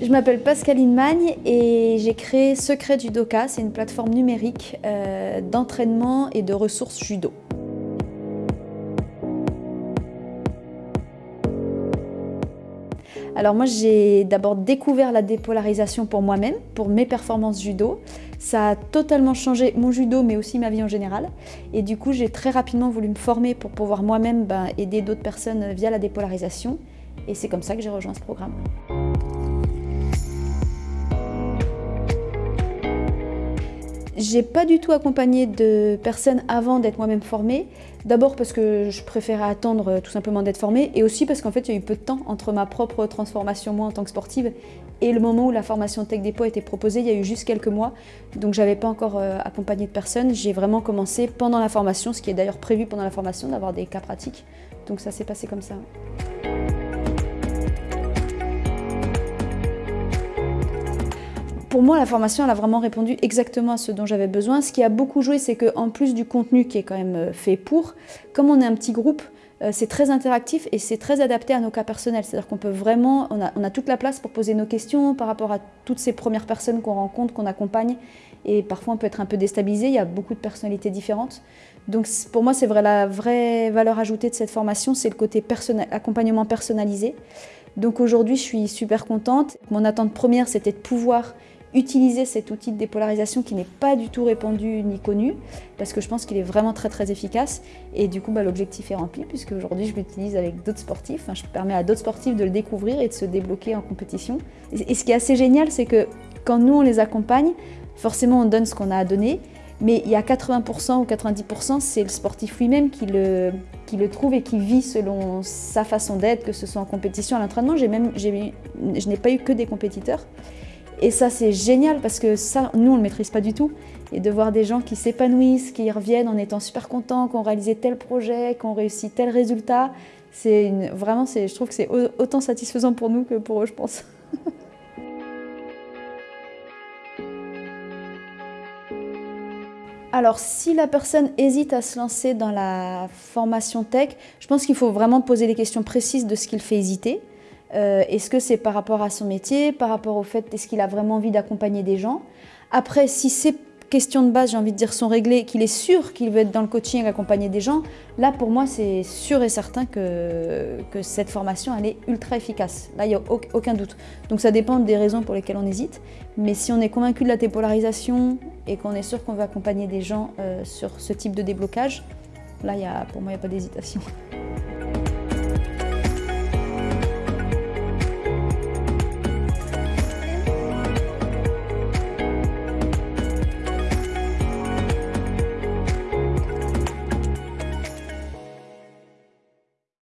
Je m'appelle Pascaline Magne et j'ai créé Secret Judoka. C'est une plateforme numérique euh, d'entraînement et de ressources judo. Alors moi j'ai d'abord découvert la dépolarisation pour moi-même, pour mes performances judo. Ça a totalement changé mon judo mais aussi ma vie en général. Et du coup j'ai très rapidement voulu me former pour pouvoir moi-même ben, aider d'autres personnes via la dépolarisation. Et c'est comme ça que j'ai rejoint ce programme. J'ai pas du tout accompagné de personnes avant d'être moi-même formée. D'abord parce que je préférais attendre euh, tout simplement d'être formée et aussi parce qu'en fait il y a eu peu de temps entre ma propre transformation moi en tant que sportive et le moment où la formation Tech a été proposée, il y a eu juste quelques mois. Donc j'avais pas encore euh, accompagné de personnes. J'ai vraiment commencé pendant la formation, ce qui est d'ailleurs prévu pendant la formation, d'avoir des cas pratiques. Donc ça s'est passé comme ça. Pour moi, la formation, elle a vraiment répondu exactement à ce dont j'avais besoin. Ce qui a beaucoup joué, c'est qu'en plus du contenu qui est quand même euh, fait pour, comme on est un petit groupe, euh, c'est très interactif et c'est très adapté à nos cas personnels. C'est-à-dire qu'on peut vraiment, on a, toute la place pour poser nos questions par rapport à toutes ces premières personnes qu'on rencontre, qu'on accompagne. Et parfois, on peut être un peu déstabilisé. Il y a beaucoup de personnalités différentes. Donc, pour moi, c'est vrai, la vraie valeur ajoutée de cette formation, c'est le côté accompagnement personnalisé. Donc aujourd'hui, je suis super contente. Mon attente première, c'était de pouvoir utiliser cet outil de dépolarisation qui n'est pas du tout répandu ni connu, parce que je pense qu'il est vraiment très très efficace. Et du coup, bah, l'objectif est rempli, puisque aujourd'hui je l'utilise avec d'autres sportifs. je permets à d'autres sportifs de le découvrir et de se débloquer en compétition. Et ce qui est assez génial, c'est que quand nous on les accompagne, forcément on donne ce qu'on a à donner, mais il y a 80% ou 90%, c'est le sportif lui-même qui le, trouve et qui vit selon sa façon d'être, que ce soit en compétition, à l'entraînement. Je n'ai pas eu que des compétiteurs. Et ça, c'est génial parce que ça, nous, on ne le maîtrise pas du tout. Et de voir des gens qui s'épanouissent, qui reviennent en étant super contents, qui ont réalisé tel projet, qui ont réussi tel résultat, c'est vraiment, je trouve que c'est autant satisfaisant pour nous que pour eux, je pense. Alors, si la personne hésite à se lancer dans la formation tech, je pense qu'il faut vraiment poser les questions précises de ce qu'il fait hésiter. Euh, est-ce que c'est par rapport à son métier, par rapport au fait est-ce qu'il a vraiment envie d'accompagner des gens? Après, si ces questions de base, j'ai envie de dire, sont réglées, qu'il est sûr qu'il veut être dans le coaching, accompagner des gens, là pour moi c'est sûr et certain que, cette formation elle est ultra efficace. Là il n'y a aucun doute. Donc ça dépend des raisons pour lesquelles on hésite, mais si on est convaincu de la dépolarisation et qu'on est sûr qu'on veut accompagner des gens euh, sur ce type de déblocage, là y a, pour moi il n'y a pas d'hésitation.